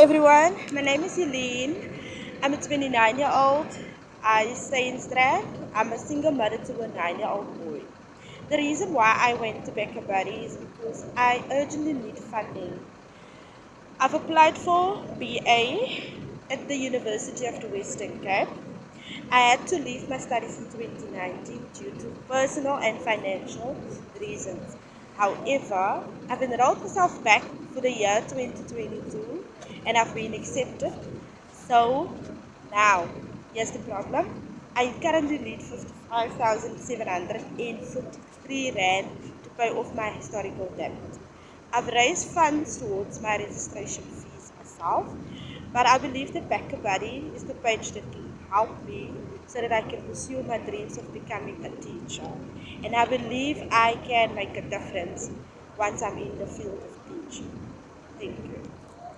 Hi everyone, my name is Helene. I'm a 29 year old. I stay in Strand. I'm a single mother to a 9 year old boy. The reason why I went to BackaBuddy is because I urgently need funding. I've applied for BA at the University of the Western Cape. I had to leave my studies in 2019 due to personal and financial reasons. However, I've enrolled myself back for the year 2022 and I've been accepted. So now, here's the problem. I currently need 55,743 Rand to pay off my historical debt. I've raised funds towards my registration fees myself, but I believe that BackaBuddy is the page that can help me so that I can pursue my dreams of becoming a teacher. And I believe I can make a difference once I'm in the field of teaching.